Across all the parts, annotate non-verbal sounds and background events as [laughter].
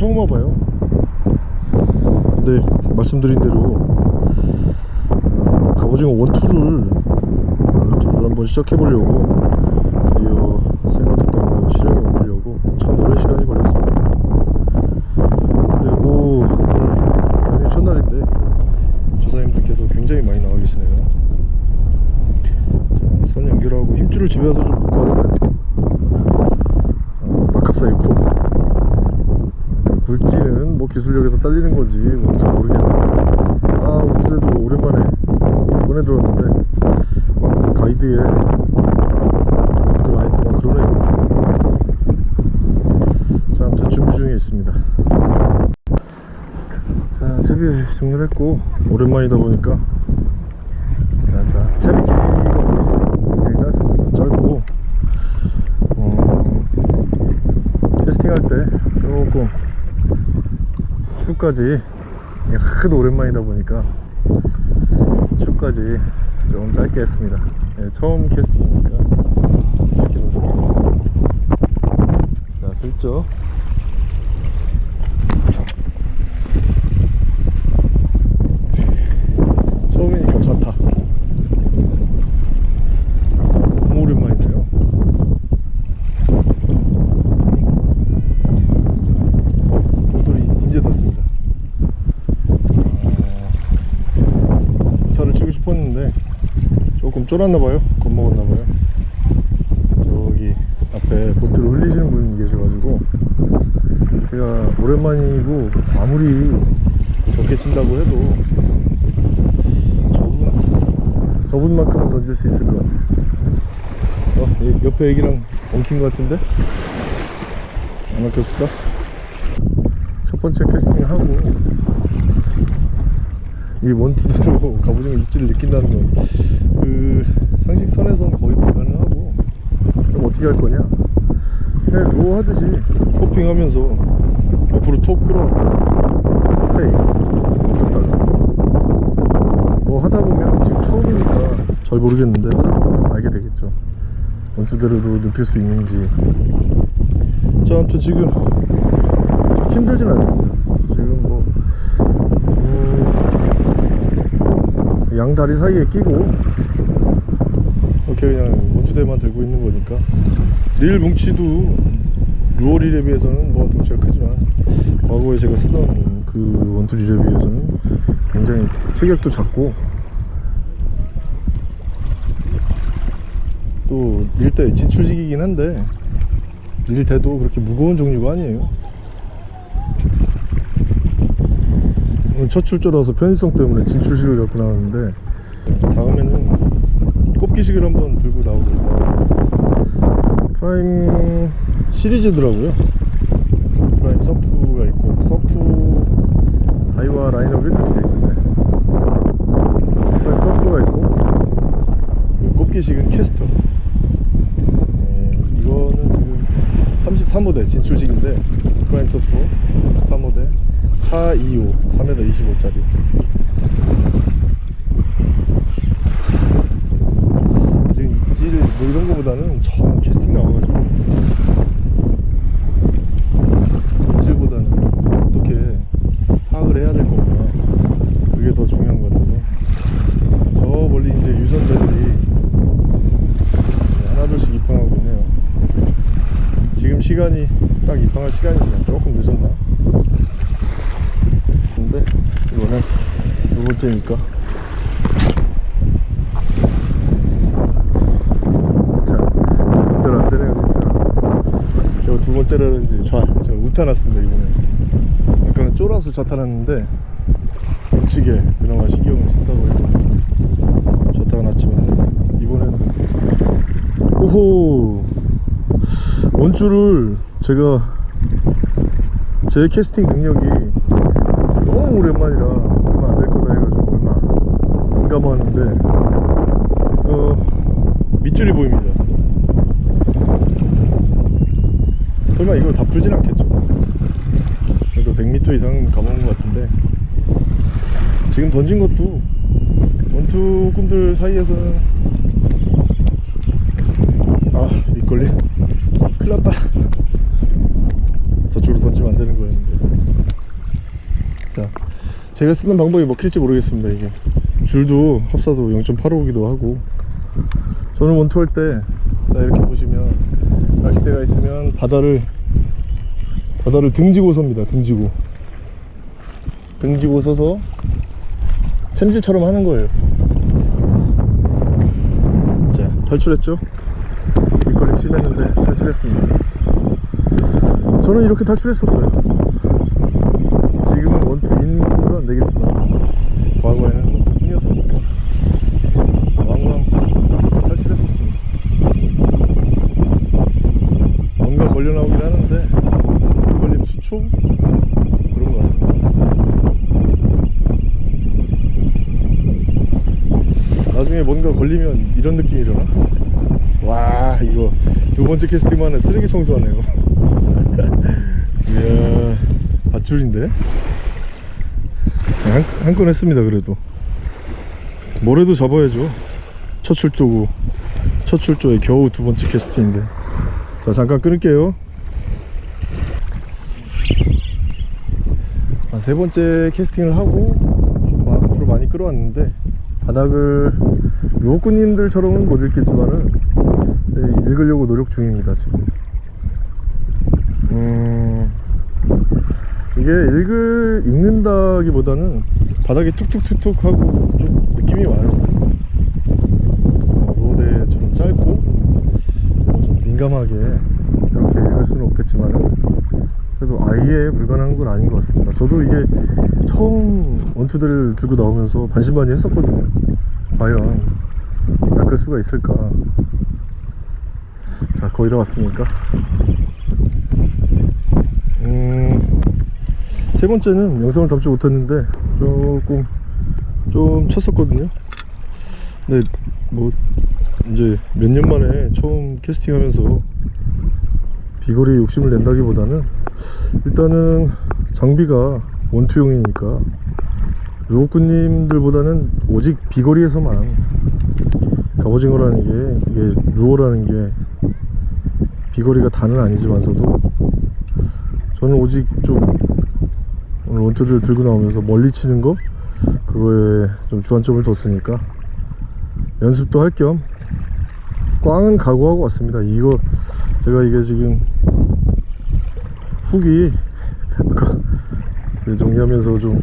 처음 와봐요. 근데 말씀드린 대로 아, 갑오징어 원투를 원투를 한번 시작해 보려고 드디어 생각했던 그 실행에 옮기려고 참 오랜 시간이 걸렸습니다. 근데 뭐 오늘 연휴 첫날인데 조사님들께서 굉장히 많이 나와 계시네요. 자, 선 연결하고 힘줄을 집에 와서 좀 묶어 왔어요. 어, 막합사 6호 굵기는 뭐 기술력에서 딸리는 건지 뭐 잘 모르겠는데. 아 어찌돼도 오랜만에 꺼내 들었는데 막 가이드에 막 들어있고 막 그러네요 자 아무튼 준비 중에 있습니다. 자 채비 정리를 했고 오랜만이다 보니까 자, 자 채비 길이가 보이시죠 굉장히 짧습니다 짧고 어, 캐스팅할 때 조금 이게 하도 오랜만이다 보니까 축까지 좀 짧게 했습니다. 네, 처음 캐스팅이니까 짧게 넣어줄게요 자 슬쩍 처음이니까 좋다 너무 오랜만이네요 어, 모tor이 이제 떴습니다 아, 차를 치고 싶었는데 조금 쫄았나봐요. 겁먹었나봐요. 저기 앞에 보트를 흘리시는 분이 계셔가지고 제가 오랜만이고 아무리 적게 친다고 해도 저분 저분만큼은 던질 수 있을 것 같아요. 어, 이 옆에 애기랑 엉킨 것 같은데? 안 엉켰을까? 첫 번째 캐스팅 하고 이 원투대로 [laughs] 갑오징어 입질을 느낀다는 건그 상식선에선 거의 불가능하고. 그럼 어떻게 할 거냐? 그냥 루어 하듯이 호핑하면서 옆으로 톡 끌어왔다. 스테이. 멈췄다가 뭐 하다 보면 지금 처음이니까 잘 모르겠는데 하다 보면 알게 되겠죠. 원투대로도 눕힐 수 있는지. 자 아무튼 지금 힘들진 않습니다. 지금 뭐 음, 양다리 사이에 끼고 이렇게 그냥 원투대만 들고 있는 거니까. 릴 뭉치도 루어 릴에 비해서는 뭐 덩치가 크지만 과거에 제가 쓰던 그 원투 릴에 비해서는 굉장히 체격도 작고 또 릴대 진출식이긴 한데 릴대도 그렇게 무거운 종류가 아니에요. 첫 출조라서 편의성 때문에 진출식을 갖고 나왔는데 다음에는 꼽기식을 한번 들고 나오겠습니다. 프라임 시리즈더라고요. 프라임 서프가 있고 서프 하이와 라인업이 이렇게 돼 있는데. 프라임 서프가 있고 꼽기식은 캐스터. 네, 이거는 지금 33호대 진출식인데 프라임 서프 33호대 425 3m 25짜리 지금 입질 뭐 이런 거보다는 처음 캐스팅 나와가지고 입질보다는 어떻게 파악을 해야 될 건가 그게 더 중요한 것 같아서 저 멀리 이제 유선대들이 네, 하나둘씩 입항하고 있네요 지금 시간이 딱 입항할 시간이지만 조금 늦었나? 근데 이거는 두 번째니까. 자 마음대로 안 되네요 진짜. 제가 두 번째라는지 좌 제가 우타났습니다 이번에 아까는 쫄아서 좌타났는데 우측에 그나마 신경을 쓴다고 해도 좌타가 났지만 이번에는 오호 원줄을 제가 제 캐스팅 능력이 너무 오랜만이라 얼마 안 될 거다 해가지고 얼마 안 감았는데 어 밑줄이 보입니다. 설마 이걸 다 풀진 않겠죠? 그래도 100m 이상 감아온 것 같은데. 지금 던진 것도 원투 꿈들 사이에서는 아 밑걸림 큰일 났다. 저쪽으로 던지면 안 되는 거였는데. 자 제가 쓰는 방법이 먹힐지 모르겠습니다 이게. 줄도 합사도 0.85기도 하고. 저는 원투할 때 자 이렇게 보시면 낚싯대가 있으면 바다를 바다를 등지고 섭니다 등지고. 등지고 서서 챔질처럼 하는 거예요. 자 탈출했죠? 심했는데 탈출했습니다. 저는 이렇게 탈출했었어요 지금은 원투 인도 안 되겠지만 과거에는 원투 뿐이었으니까 왕왕 탈출했었습니다 뭔가 걸려 나오긴 하는데 걸림 수초 그런 것 같습니다 나중에 뭔가 걸리면 이런 느낌이려나 와 이거 두 번째 캐스팅만은 쓰레기 청소하네요. [laughs] 이야 밧줄인데? 한, 한 건 했습니다 그래도. 뭐래도 잡아야죠. 첫 출조고 첫 출조에 겨우 두 번째 캐스팅인데. 자 잠깐 끊을게요. 아, 세 번째 캐스팅을 하고 좀 마- 앞으로 많이 끌어왔는데 바닥을 루호꾸님들처럼은 못 읽겠지만은 예, 읽으려고 노력 중입니다 지금. 음 이게 읽을 읽는다기보다는 바닥이 툭툭툭툭 하고 좀 느낌이 와요. 어, 로데처럼 짧고 뭐좀 민감하게 이렇게 읽을 수는 없겠지만은 그래도 아예 불가능한 건 아닌 것 같습니다. 저도 이게 처음 원투들을 들고 나오면서 반신반의 했었거든요. 과연 낚을 수가 있을까 자 거의 다 왔으니까. 음, 세 번째는 영상을 담지 못했는데 조금 좀 쳤었거든요. 근데 뭐 이제 몇 년 만에 처음 캐스팅하면서 비거리 욕심을 낸다기보다는 일단은 장비가 원투용이니까 루어꾸님들보다는 오직 비거리에서만 갑오징어라는 게 이게 루어라는 게 비거리가 다는 아니지만서도 저는 오직 좀 오늘 원투를 들고 나오면서 멀리 치는 거 그거에 좀 주안점을 뒀으니까 연습도 할 겸 꽝은 각오하고 왔습니다. 이거 제가 이게 지금 훅이 아까 그 정리하면서 좀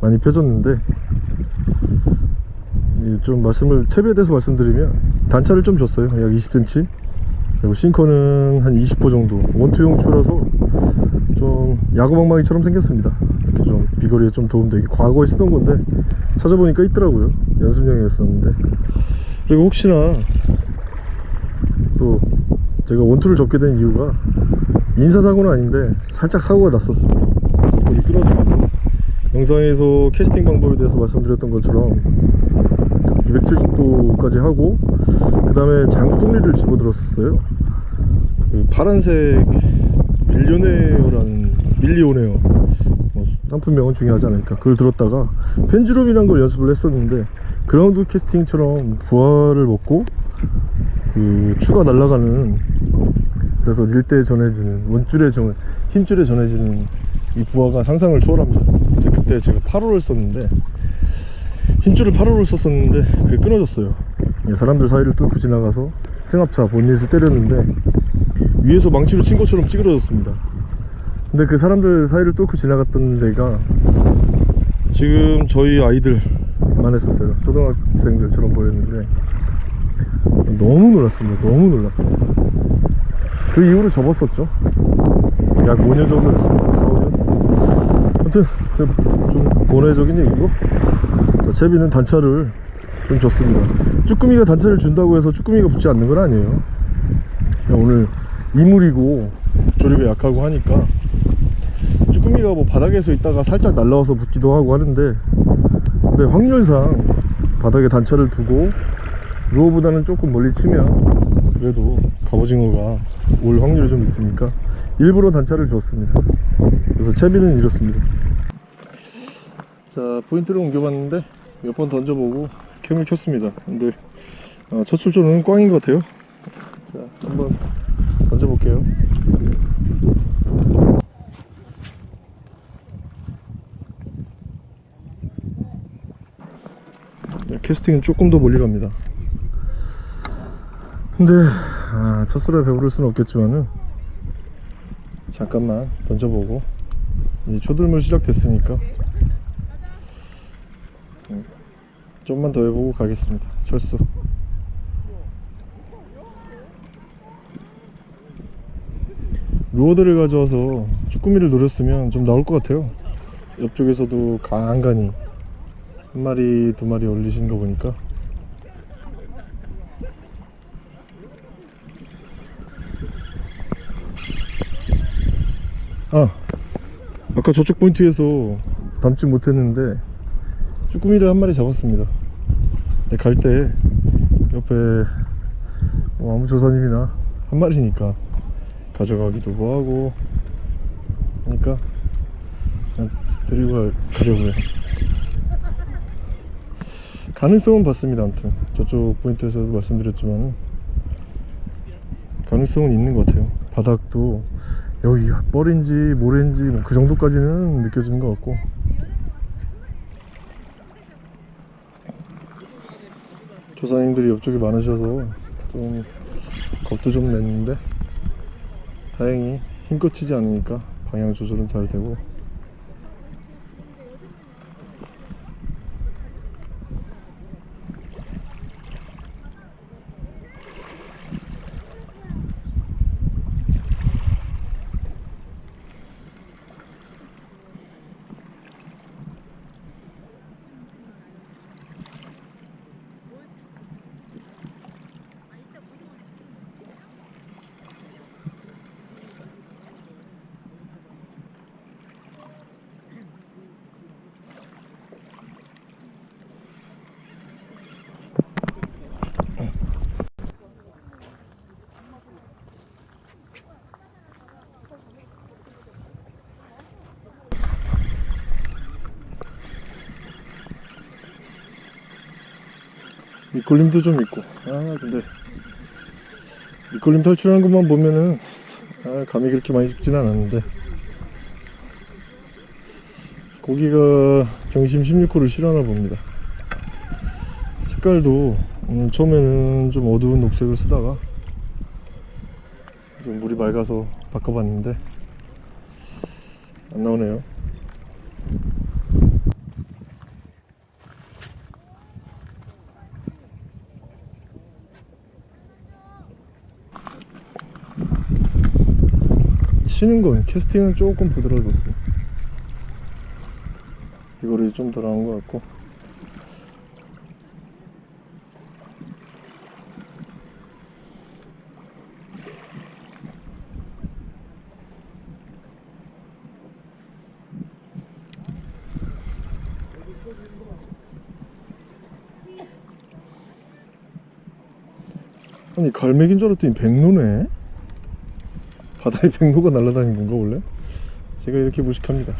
많이 펴졌는데 이좀 말씀을 채비에 대해서 말씀드리면 단차를 좀 줬어요. 약 20cm 그리고 싱커는 한 20호 정도 원투용 추라서 좀 야구방망이처럼 생겼습니다. 이렇게 좀 비거리에 좀 도움되게 과거에 쓰던 건데 찾아보니까 있더라고요. 연습용이었었는데. 그리고 혹시나 또 제가 원투를 접게 된 이유가 인사사고는 아닌데 살짝 사고가 났었습니다. 물이 끊어지면서. 영상에서 캐스팅 방법에 대해서 말씀드렸던 것처럼 270도까지 하고 그 다음에 장통리를 집어들었었어요. 그 파란색 밀리오네어라는 밀리오네어. 뭐 상품명은 중요하지 않으니까 그걸 들었다가 펜주럼이란 걸 연습을 했었는데 그라운드 캐스팅처럼 부하를 먹고 그 추가 날아가는 그래서 릴대에 전해지는 원줄에 전 힘줄에 전해지는 이 부하가 상상을 초월합니다 그때 제가 8호를 썼는데 힘줄을 8호를 썼었는데 그게 끊어졌어요. 예, 사람들 사이를 뚫고 지나가서 승합차 본닛을 때렸는데 위에서 망치로 친 것처럼 찌그러졌습니다. 근데 그 사람들 사이를 뚫고 지나갔던 데가 지금 저희 아이들만 했었어요. 초등학생들처럼 보였는데 너무 놀랐습니다. 너무 놀랐어요 그 이후로 접었었죠. 약 5년 정도 됐습니다. 4, 5년? 아무튼 그좀 본회적인 얘기고 자 채비는 단차를 좀 줬습니다. 쭈꾸미가 단차를 준다고 해서 쭈꾸미가 붙지 않는 건 아니에요. 오늘 이물이고 조립에 약하고 하니까 쭈꾸미가 뭐 바닥에서 있다가 살짝 날라와서 붙기도 하고 하는데 근데 확률상 바닥에 단차를 두고 루어보다는 조금 멀리 치면 그래도 갑오징어가 올 확률이 좀 있으니까 일부러 단차를 주었습니다. 그래서 채비는 이렇습니다. 자 포인트를 옮겨봤는데 몇 번 던져보고 캠을 켰습니다. 근데 어, 첫 출조는 꽝인 것 같아요. 자 한번 던져볼게요. 캐스팅은 조금 더 멀리 갑니다. 근데 아, 첫술에 배부를 수는 없겠지만은 잠깐만 던져보고 이제 초들물 시작됐으니까 음, 좀만 더 해보고 가겠습니다. 철수. 루어드를 가져와서 쭈꾸미를 노렸으면 좀 나올 것 같아요. 옆쪽에서도 간간히 한 마리 두 마리 올리신 거 보니까. 아 아까 저쪽 포인트에서 담지 못했는데 쭈꾸미를 한 마리 잡았습니다. 네, 갈때 옆에 뭐 아무 조사님이나 한 마리니까 가져가기도 뭐하고 하니까 그냥 데리고 가- 가려고요. 가능성은 봤습니다 아무튼. 저쪽 포인트에서도 말씀드렸지만 가능성은 있는 것 같아요. 바닥도 여기가 뻘인지 모래인지 뭐 그 정도까지는 느껴지는 것 같고 조사님들이 옆쪽에 많으셔서 좀 겁도 좀 냈는데 다행히 힘껏 치지 않으니까 방향 조절은 잘 되고 밑걸림도 좀 있고. 아 근데 밑걸림 탈출하는 것만 보면은 아 감이 그렇게 많이 죽진 않았는데. 고기가 경심 16호를 싫어하나 봅니다. 색깔도 음, 처음에는 좀 어두운 녹색을 쓰다가 좀 물이 맑아서 바꿔봤는데 안 나오네요 치는 건 캐스팅은 조금 부드러워졌어요. 이거를 좀더 나은 것 같고. 아니 갈매기인 줄 알았더니 백로네 바다에 백로가 날아다니는 건가 원래? 제가 이렇게 무식합니다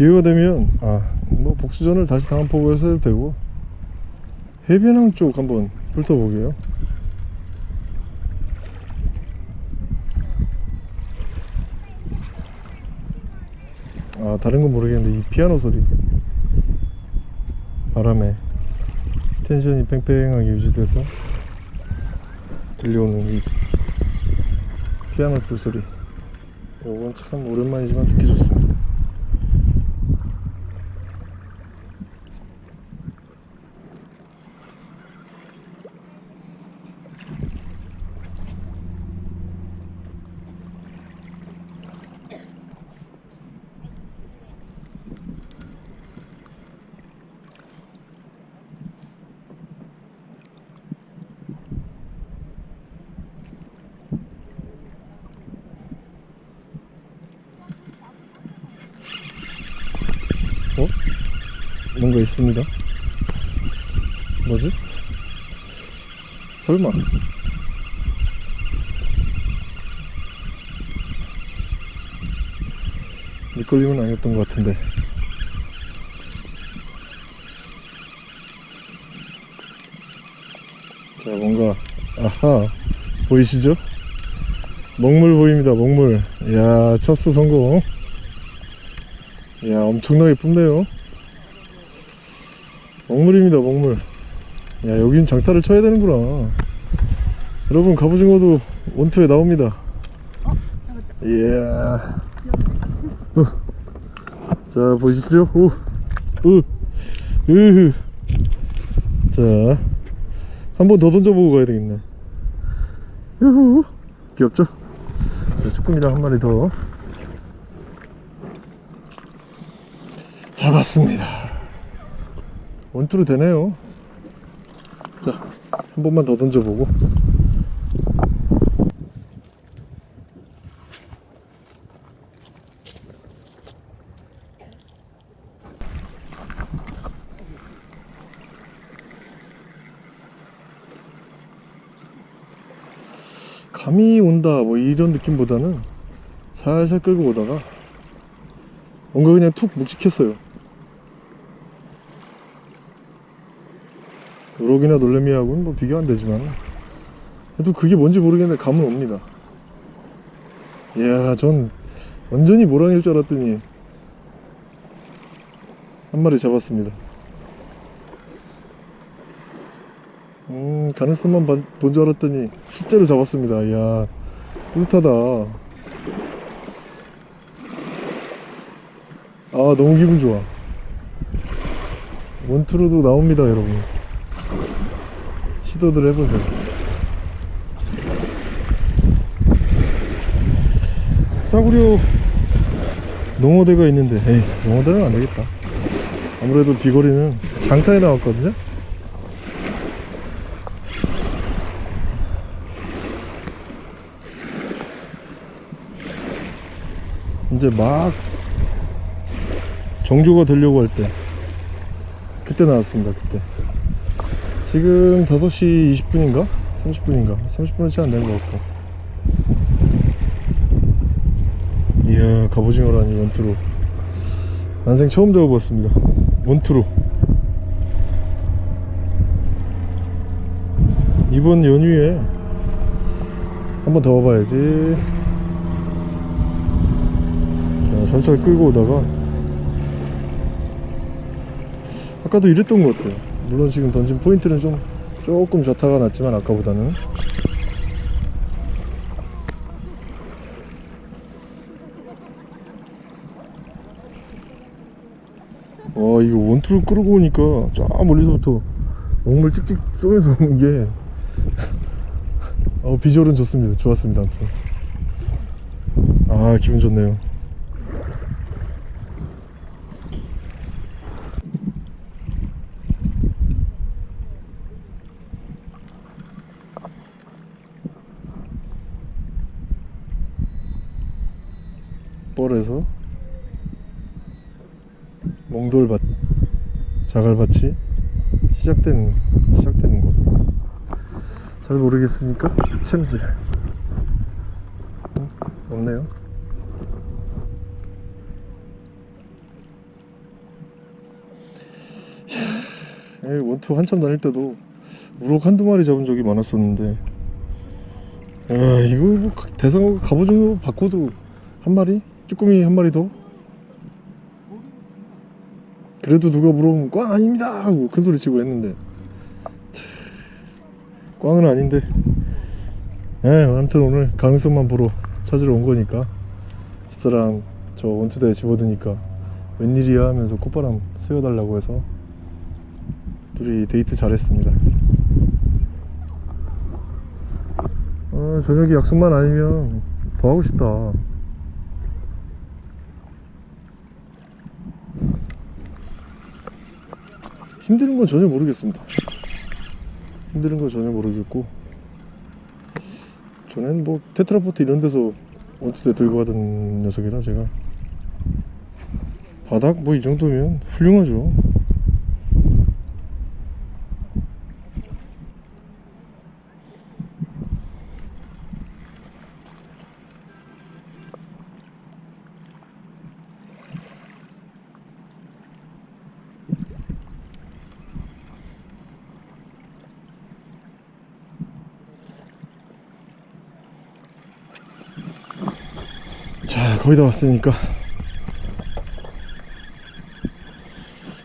기회가 되면 아뭐 복수전을 다시 다음 포구에서 해도 되고. 해변항 쪽 한번 훑어보게요. 아 다른 건 모르겠는데 이 피아노 소리. 바람에 텐션이 팽팽하게 유지돼서 들려오는 이 피아노 불 소리. 요건 참 오랜만이지만 듣기 좋습니다 어? 뭔가 있습니다. 뭐지? 설마. 밑걸림은 아니었던 것 같은데. 자 뭔가 아하 보이시죠? 먹물 보입니다 먹물. 이야 첫수 성공. 이야 엄청나게 뿜네요 먹물입니다 먹물. 야 여긴 장타를 쳐야 되는구나. 여러분 갑오징어도 원투에 나옵니다. 이야 어. 자 보시죠? 오, 오, 으흐 자 한 번 더 던져보고 가야 되겠네. 유후. 귀엽죠? 자, 쭈꾸미랑 한 마리 더. 잡았습니다 원투로 되네요. 자 한 번만 더 던져보고. 감이 온다 뭐 이런 느낌보다는 살살 끌고 오다가 뭔가 그냥 툭 묵직했어요 우럭이나 놀래미하고는 뭐 비교 안 되지만. 그래도 그게 뭔지 모르겠는데 감은 옵니다. 이야 전 완전히 모랑일 줄 알았더니 한 마리 잡았습니다. 음 가능성만 본 줄 알았더니 실제로 잡았습니다. 이야 뿌듯하다. 아 너무 기분 좋아. 원투로도 나옵니다 여러분 시도들 해보세요. 싸구려 농어대가 있는데 에이 농어대는 안되겠다. 아무래도 비거리는 장타에 나왔거든요? 이제 막 정조가 되려고 할 때 그때 나왔습니다 그때 지금 5시 20분인가? 30분인가? 30분은 채 안 된 것 같고. 이야 갑오징어라니 원투로. 난생 처음 잡아봤습니다. 원투로. 이번 연휴에 한 번 더 와봐야지. 자, 살살 끌고 오다가. 아까도 이랬던 것 같아요 물론 지금 던진 포인트는 좀 조금 좌타가 났지만 아까보다는. 와 이거 원투를 끌고 오니까 저 멀리서부터 먹물 찍찍 쏘면서 오는 게. [laughs] 어, 비주얼은 좋습니다. 좋았습니다 아무튼. 아 기분 좋네요 뻘에서 몽돌밭 자갈밭이 시작되는 시작되는 곳. 잘 모르겠으니까 챔질 응? 없네요. 이야, 에이, 원투 한참 다닐 때도 우럭 한두 마리 잡은 적이 많았었는데. 야 이거 뭐 대상 갑오징어 바꿔도 한 마리? 쭈꾸미 한 마리 더? 그래도 누가 물어보면 꽝 아닙니다 하고 큰소리 치고 했는데. 차, 꽝은 아닌데. 예 아무튼 오늘 가능성만 보러 찾으러 온 거니까. 집사람 저 원투대에 집어드니까 웬일이야 하면서 콧바람 쐬어달라고 해서 둘이 데이트 잘했습니다. 아, 저녁에 약속만 아니면 더 하고 싶다 힘드는 건 전혀 모르겠습니다. 힘드는 건 전혀 모르겠고 전엔 뭐 테트라포트 이런 데서 원투대 들고 하던 녀석이라 제가 바닥 뭐 이 정도면 훌륭하죠 거의 다 왔으니까.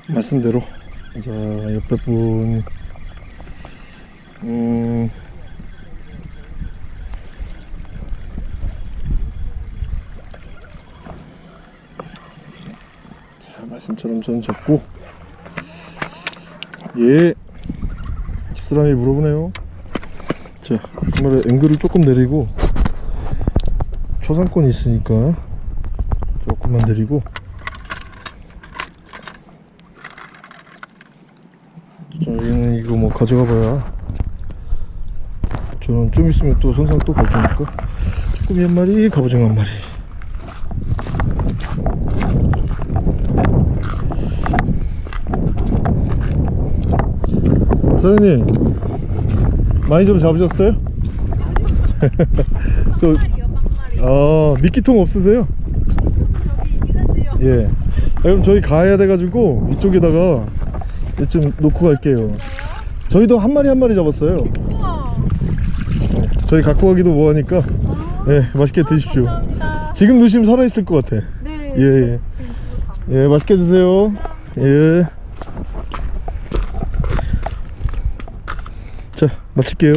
말씀대로. 자 옆에 분 음, 자 말씀처럼 전 접고. 예. 집사람이 물어보네요. 자 카메라 앵글을 조금 내리고 초상권이 있으니까 내리고. 저희는 이거 뭐 가져가 봐야 저는 좀 있으면 또 선상 또 갈 테니까. 쭈꾸미 한 마리 갑오징어 한 마리. 사장님 많이 좀 잡으셨어요? [laughs] 저 아, 미끼통 없으세요? 예. 아, 그럼 저희 가야 돼가지고 이쪽에다가 좀 놓고 갈게요. 저희도 한 마리 한 마리 잡았어요. 우와. 저희 갖고 가기도 뭐하니까 예, 맛있게 드십시오. 감사합니다. 지금 드시면 살아있을 것 같아. 네. 예, 예. 예, 맛있게 드세요. 예. 자, 마칠게요.